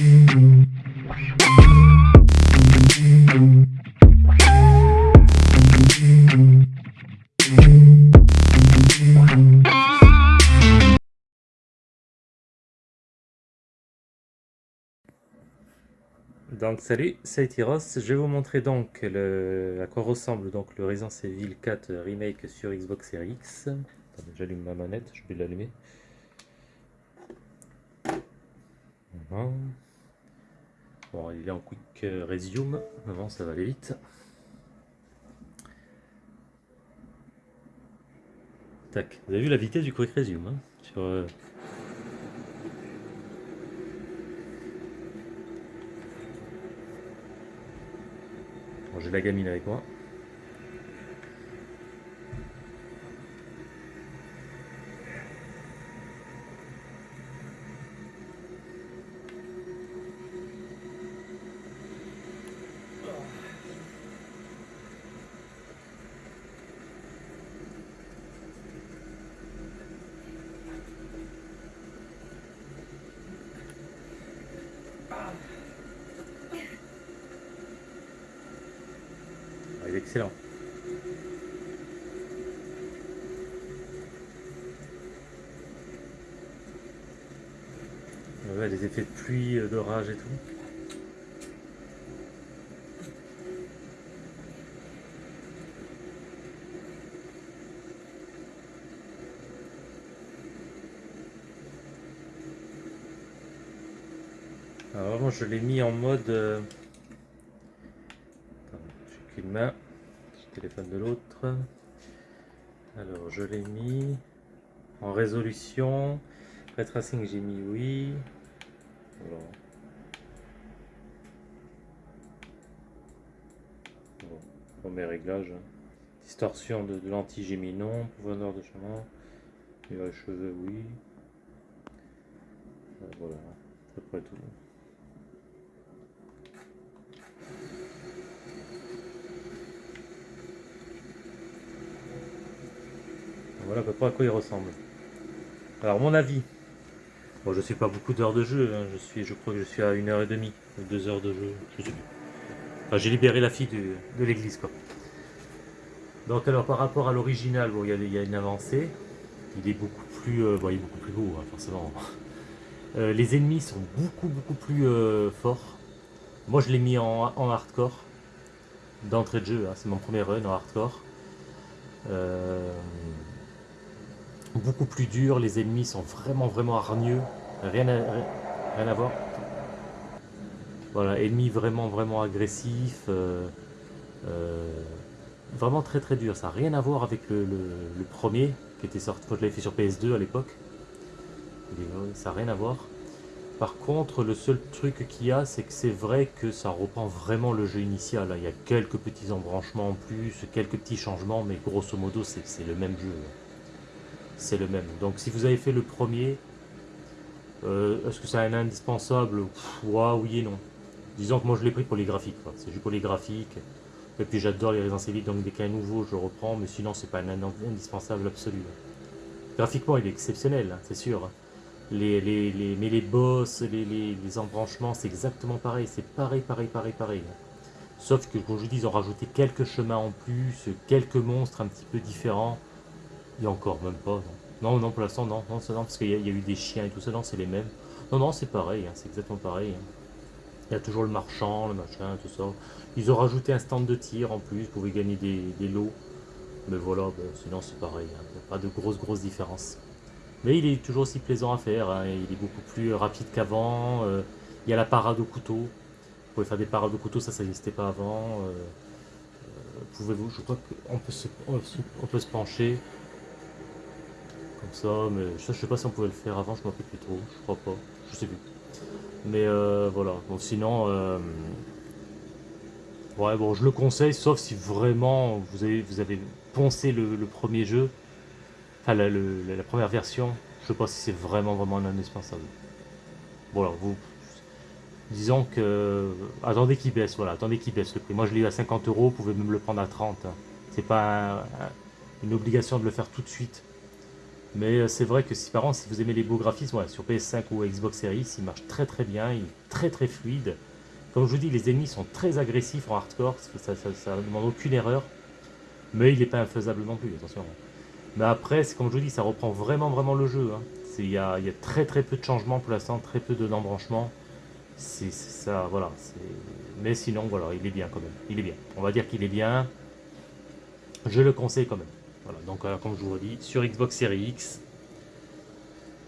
Donc salut, c'est Tyros. Je vais vous montrer donc le, à quoi ressemble donc le Resident Evil 4 Remake sur Xbox Series X. J'allume ma manette, je vais l'allumer. Bon, il est en quick resume. Avant, ça va aller vite. Tac. Vous avez vu la vitesse du quick resume hein, sur, euh, j'ai la gamine avec moi. Excellent. Ouais, les effets de pluie, euh, d'orage et tout. Alors vraiment je l'ai mis en mode... Main téléphone de l'autre. Alors, je l'ai mis en résolution. Ray tracing, j'ai mis oui. Voilà. Bon, réglages. Distorsion de, lentilles, j'ai mis non. Profondeur de chemin. cheveux, oui. Voilà, à peu près tout. À peu près à quoi il ressemble. Alors mon avis. Bon je suis pas beaucoup d'heures de jeu, hein. je suis je crois que je suis à une heure et demie, deux heures de jeu, je sais j'ai libéré la fille de, l'église quoi. Donc alors par rapport à l'original, bon, il, y, a une avancée. Il est beaucoup plus, euh, il est beaucoup plus beau, hein, forcément. Euh, les ennemis sont beaucoup beaucoup plus euh, forts. Moi je l'ai mis en, hardcore d'entrée de jeu, hein. c'est mon premier run en hardcore beaucoup plus dur, les ennemis sont vraiment vraiment hargneux, rien à, voir. Voilà, ennemis vraiment vraiment agressifs, euh, euh, vraiment très très dur, ça n'a rien à voir avec le, premier qui était sorti je l'avais fait sur PS2 à l'époque. Ça n'a rien à voir. Par contre, le seul truc qu'il y a, c'est que c'est vrai que ça reprend vraiment le jeu initial. Il y a quelques petits embranchements en plus, quelques petits changements, mais grosso modo, c'est le même jeu c'est le même. Donc si vous avez fait le premier, euh, est-ce que c'est un indispensable? Oui et non. Disons que moi je l'ai pris pour les graphiques, c'est juste pour les graphiques. Et puis j'adore les Resident Evil, donc dès qu'il y nouveau, je reprends, mais sinon c'est pas un indispensable absolu. Graphiquement il est exceptionnel, hein, c'est sûr. Hein. Les, les, mais les boss, les, les embranchements, c'est exactement pareil, c'est pareil, pareil, pareil, pareil. Sauf que, comme je dis, ils ont rajouté quelques chemins en plus, quelques monstres un petit peu différents. A encore même pas. Non, non, pour l'instant, non. Non, non, parce qu'il y, a eu des chiens et tout ça. Non, c'est les mêmes. Non, non, c'est pareil. Hein, c'est exactement pareil. Hein. Il y a toujours le marchand, le machin, tout ça. Ils ont rajouté un stand de tir en plus. Vous pouvez gagner des, lots. Mais voilà, sinon c'est pareil. Hein. Il n'y a pas de grosses, grosses différences. Mais il est toujours aussi plaisant à faire. Il est beaucoup plus rapide qu'avant. Euh, il y a la parade au couteau. Vous pouvez faire des parades au couteau, ça, ça n'existait pas avant. Euh, euh, pouvez-vous, je crois qu'on peut on peut se pencher comme ça, mais je sais pas si on pouvait le faire avant, je m'en rappelle plus trop, je crois pas, je sais plus. Mais euh, voilà, donc sinon, euh, ouais bon, je le conseille, sauf si vraiment vous avez, vous avez poncé le, premier jeu, enfin la, première version, je sais pas si c'est vraiment vraiment indispensable. Voilà, vous, disons que, attendez qu'il baisse, voilà, attendez qu'il baisse le prix. Moi je l'ai eu à 50 euros, vous pouvez même le prendre à 30. Hein. C'est pas une obligation de le faire tout de suite. Mais euh, c'est vrai que si par exemple, si vous aimez les beaux graphismes, sur PS5 ou Xbox Series, il marche très très bien, il est très très fluide. Comme je vous dis, les ennemis sont très agressifs en hardcore, ça ne demande aucune erreur. Mais il n'est pas infaisable non plus, attention. Mais après, comme je vous dis, ça reprend vraiment vraiment le jeu. Hein. Il y a, y a, très très peu de changements pour l'instant, très peu d'embranchements. C'est ça, voilà. Mais sinon, voilà, il est bien quand même. Il est bien. On va dire qu'il est bien. Je le conseille quand même. Donc euh, comme je vous dis, sur Xbox Series X.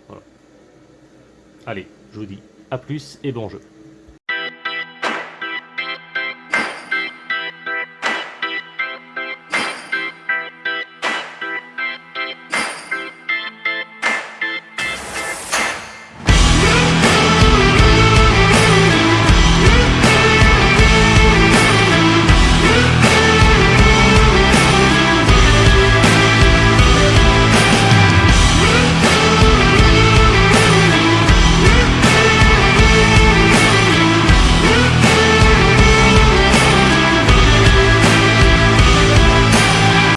Voilà. Allez, je vous dis à plus et bon jeu.